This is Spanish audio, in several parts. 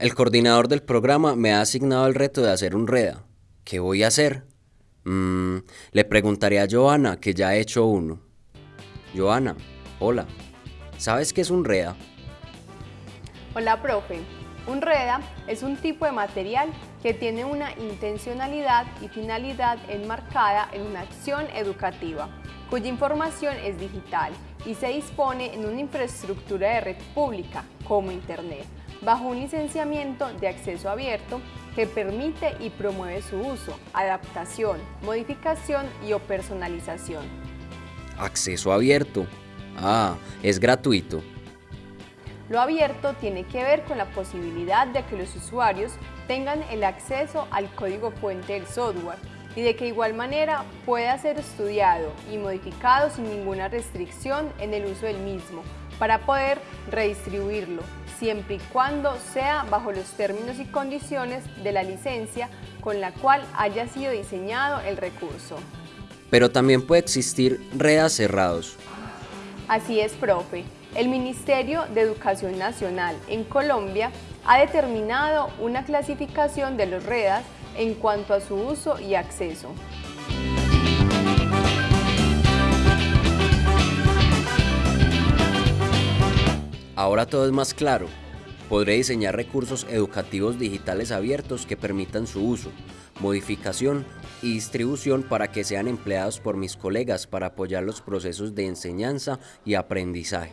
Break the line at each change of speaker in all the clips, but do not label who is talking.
El coordinador del programa me ha asignado el reto de hacer un REDA. ¿Qué voy a hacer? Mm, le preguntaré a Joana, que ya ha hecho uno. Joana, hola. ¿Sabes qué es un REDA?
Hola, profe. Un REDA es un tipo de material que tiene una intencionalidad y finalidad enmarcada en una acción educativa, cuya información es digital y se dispone en una infraestructura de red pública, como Internet, bajo un licenciamiento de acceso abierto que permite y promueve su uso, adaptación, modificación y o personalización.
Acceso abierto. Ah, es gratuito.
Lo abierto tiene que ver con la posibilidad de que los usuarios tengan el acceso al código fuente del software y de que igual manera pueda ser estudiado y modificado sin ninguna restricción en el uso del mismo para poder redistribuirlo, siempre y cuando sea bajo los términos y condiciones de la licencia con la cual haya sido diseñado el recurso.
Pero también puede existir redes cerrados.
Así es, profe. El Ministerio de Educación Nacional en Colombia ha determinado una clasificación de los REDAS en cuanto a su uso y acceso.
Ahora todo es más claro. Podré diseñar recursos educativos digitales abiertos que permitan su uso, modificación y distribución para que sean empleados por mis colegas para apoyar los procesos de enseñanza y aprendizaje.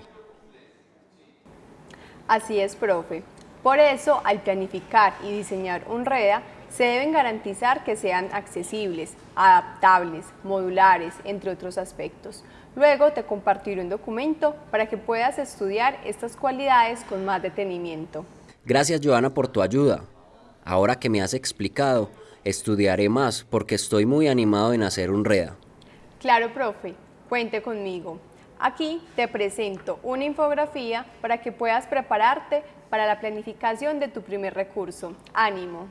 Así es, profe. Por eso, al planificar y diseñar un REDA, se deben garantizar que sean accesibles, adaptables, modulares, entre otros aspectos. Luego te compartiré un documento para que puedas estudiar estas cualidades con más detenimiento.
Gracias, Joana, por tu ayuda. Ahora que me has explicado, estudiaré más porque estoy muy animado en hacer un REDA.
Claro, profe. Cuente conmigo. Aquí te presento una infografía para que puedas prepararte para la planificación de tu primer recurso. ¡Ánimo!